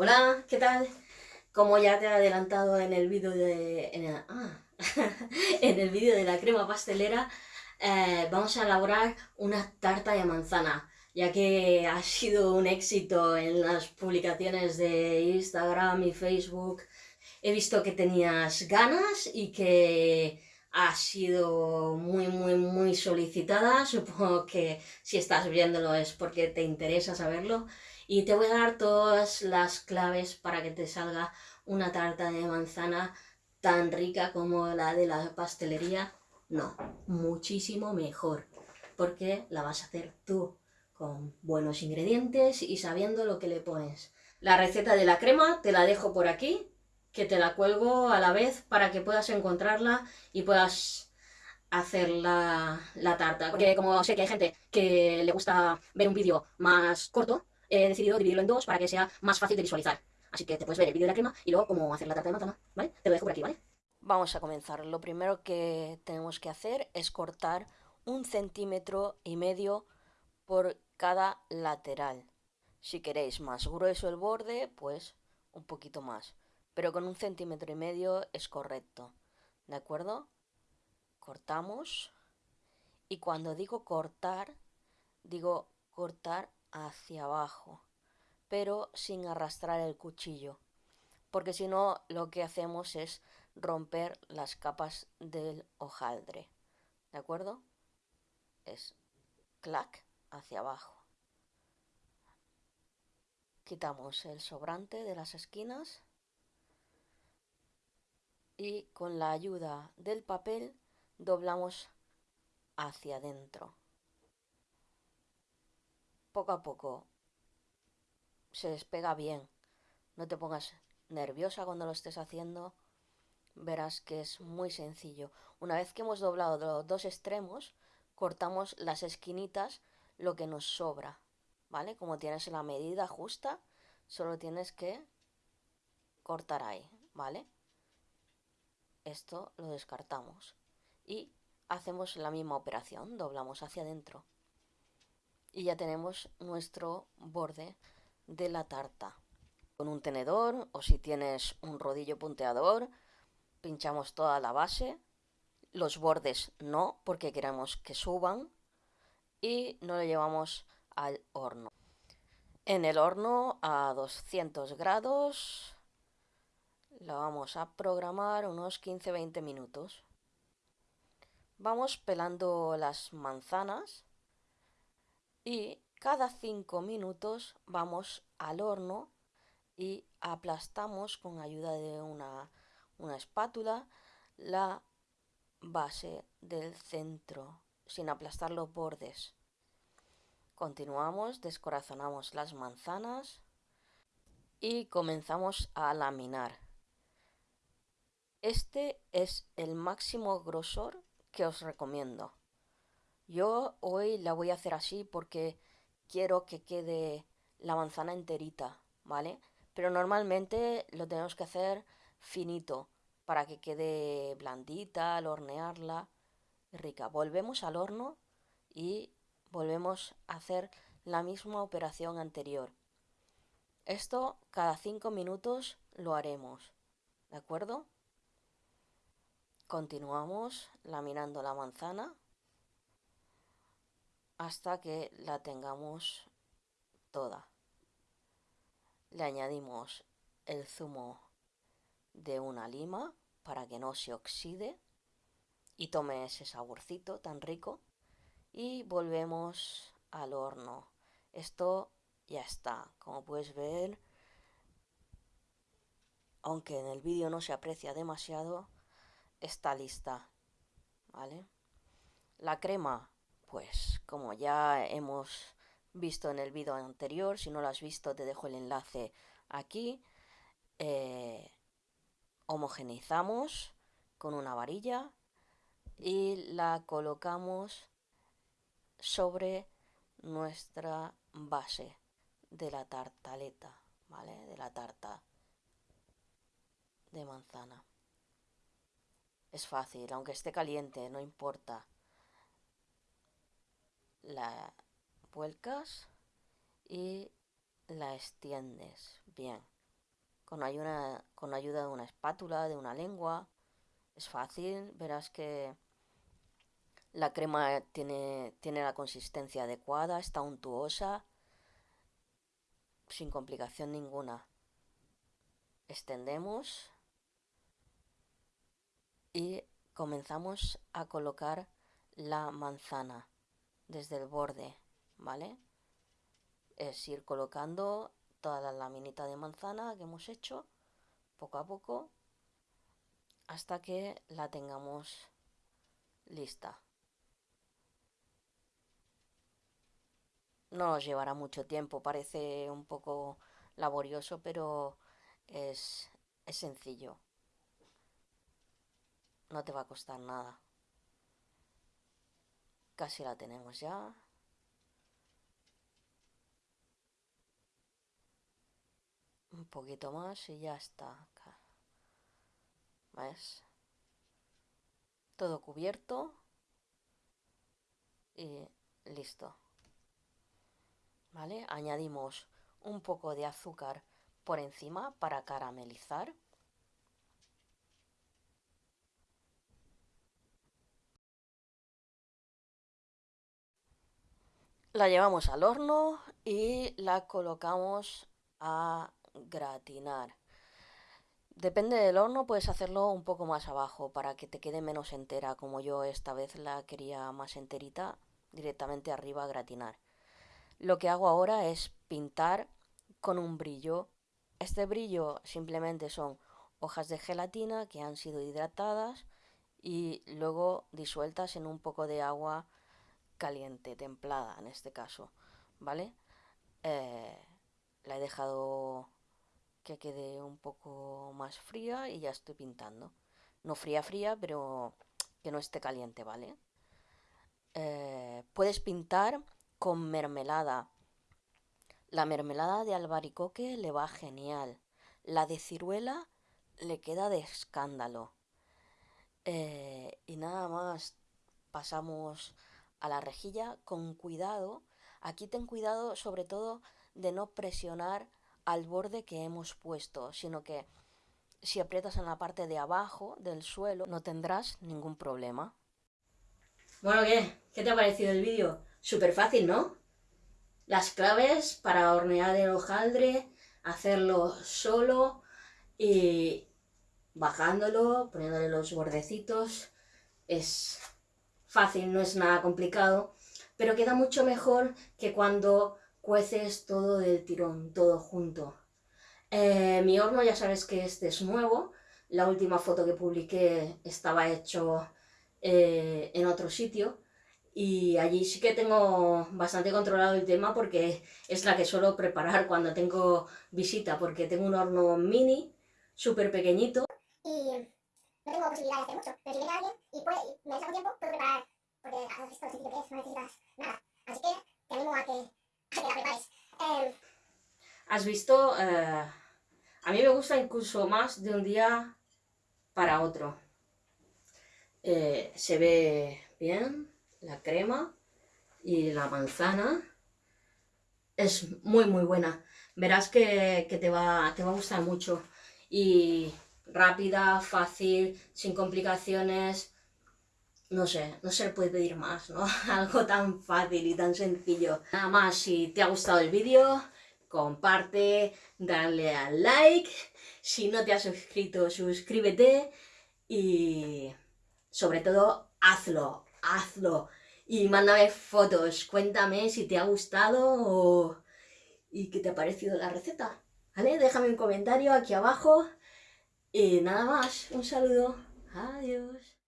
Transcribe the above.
Hola, ¿qué tal? Como ya te he adelantado en el vídeo de... En el, ah, vídeo de la crema pastelera, eh, vamos a elaborar una tarta de manzana, ya que ha sido un éxito en las publicaciones de Instagram y Facebook. He visto que tenías ganas y que ha sido muy, muy, muy solicitada. Supongo que si estás viéndolo es porque te interesa saberlo. Y te voy a dar todas las claves para que te salga una tarta de manzana tan rica como la de la pastelería. No, muchísimo mejor, porque la vas a hacer tú con buenos ingredientes y sabiendo lo que le pones. La receta de la crema te la dejo por aquí, que te la cuelgo a la vez para que puedas encontrarla y puedas hacer la, la tarta. Porque como sé que hay gente que le gusta ver un vídeo más corto, he decidido dividirlo en dos para que sea más fácil de visualizar. Así que te puedes ver el vídeo de la crema y luego cómo hacer la tarta de manzana, ¿vale? Te lo dejo por aquí, ¿vale? Vamos a comenzar. Lo primero que tenemos que hacer es cortar un centímetro y medio por cada lateral. Si queréis más grueso el borde, pues un poquito más. Pero con un centímetro y medio es correcto. ¿De acuerdo? Cortamos. Y cuando digo cortar, digo cortar hacia abajo, pero sin arrastrar el cuchillo, porque si no lo que hacemos es romper las capas del hojaldre. ¿De acuerdo? Es clac hacia abajo. Quitamos el sobrante de las esquinas y con la ayuda del papel doblamos hacia adentro poco a poco se despega bien. No te pongas nerviosa cuando lo estés haciendo. Verás que es muy sencillo. Una vez que hemos doblado los dos extremos, cortamos las esquinitas lo que nos sobra. ¿Vale? Como tienes la medida justa, solo tienes que cortar ahí. ¿Vale? Esto lo descartamos. Y hacemos la misma operación. Doblamos hacia adentro y ya tenemos nuestro borde de la tarta. Con un tenedor o si tienes un rodillo punteador, pinchamos toda la base, los bordes no porque queremos que suban y no lo llevamos al horno. En el horno a 200 grados lo vamos a programar unos 15-20 minutos. Vamos pelando las manzanas y cada 5 minutos vamos al horno y aplastamos con ayuda de una, una espátula la base del centro sin aplastar los bordes. Continuamos, descorazonamos las manzanas y comenzamos a laminar. Este es el máximo grosor que os recomiendo. Yo hoy la voy a hacer así porque quiero que quede la manzana enterita, ¿vale? Pero normalmente lo tenemos que hacer finito para que quede blandita al hornearla rica. Volvemos al horno y volvemos a hacer la misma operación anterior. Esto cada 5 minutos lo haremos, ¿de acuerdo? Continuamos laminando la manzana hasta que la tengamos toda. Le añadimos el zumo de una lima para que no se oxide y tome ese saborcito tan rico y volvemos al horno. Esto ya está, como puedes ver, aunque en el vídeo no se aprecia demasiado, está lista, ¿vale? La crema pues como ya hemos visto en el vídeo anterior, si no lo has visto te dejo el enlace aquí. Eh, homogeneizamos con una varilla y la colocamos sobre nuestra base de la tartaleta, ¿vale? De la tarta de manzana. Es fácil, aunque esté caliente, no importa la vuelcas y la extiendes bien con ayuda, con ayuda de una espátula, de una lengua. Es fácil, verás que la crema tiene, tiene la consistencia adecuada, está untuosa, sin complicación ninguna. Extendemos y comenzamos a colocar la manzana desde el borde, ¿vale? Es ir colocando toda la laminita de manzana que hemos hecho poco a poco hasta que la tengamos lista. No nos llevará mucho tiempo, parece un poco laborioso, pero es, es sencillo. No te va a costar nada. Casi la tenemos ya. Un poquito más y ya está. ¿Ves? Todo cubierto. Y listo. ¿Vale? Añadimos un poco de azúcar por encima para caramelizar. La llevamos al horno y la colocamos a gratinar. Depende del horno, puedes hacerlo un poco más abajo para que te quede menos entera, como yo esta vez la quería más enterita, directamente arriba a gratinar. Lo que hago ahora es pintar con un brillo. Este brillo simplemente son hojas de gelatina que han sido hidratadas y luego disueltas en un poco de agua caliente, templada en este caso, ¿vale? Eh, la he dejado que quede un poco más fría y ya estoy pintando. No fría fría, pero que no esté caliente, ¿vale? Eh, puedes pintar con mermelada. La mermelada de albaricoque le va genial. La de ciruela le queda de escándalo. Eh, y nada más pasamos a la rejilla con cuidado. Aquí ten cuidado sobre todo de no presionar al borde que hemos puesto, sino que si aprietas en la parte de abajo del suelo no tendrás ningún problema. Bueno, ¿qué? ¿Qué te ha parecido el vídeo? Súper fácil, ¿no? Las claves para hornear el hojaldre, hacerlo solo y bajándolo, poniéndole los bordecitos, es fácil, no es nada complicado, pero queda mucho mejor que cuando cueces todo del tirón, todo junto. Eh, mi horno ya sabes que este es nuevo, la última foto que publiqué estaba hecho eh, en otro sitio. Y allí sí que tengo bastante controlado el tema porque es la que suelo preparar cuando tengo visita porque tengo un horno mini, súper pequeñito. Y no tengo posibilidad de hacer mucho, pero si viene alguien y, puede, me deja tiempo, puedo preparar, porque haces esto sencillo que es, no necesitas nada. Así que te animo a que, a que la prepares. Eh, Has visto, eh, a mí me gusta incluso más de un día para otro. Eh, se ve bien la crema y la manzana. Es muy muy buena. Verás que, que te, va, te va a gustar mucho. Y rápida, fácil, sin complicaciones. No sé, no se le puede pedir más, ¿no? Algo tan fácil y tan sencillo. Nada más, si te ha gustado el vídeo, comparte, dale al like. Si no te has suscrito, suscríbete. Y sobre todo, hazlo, hazlo. Y mándame fotos, cuéntame si te ha gustado o... y qué te ha parecido la receta. ¿Vale? Déjame un comentario aquí abajo. Y nada más, un saludo. Adiós.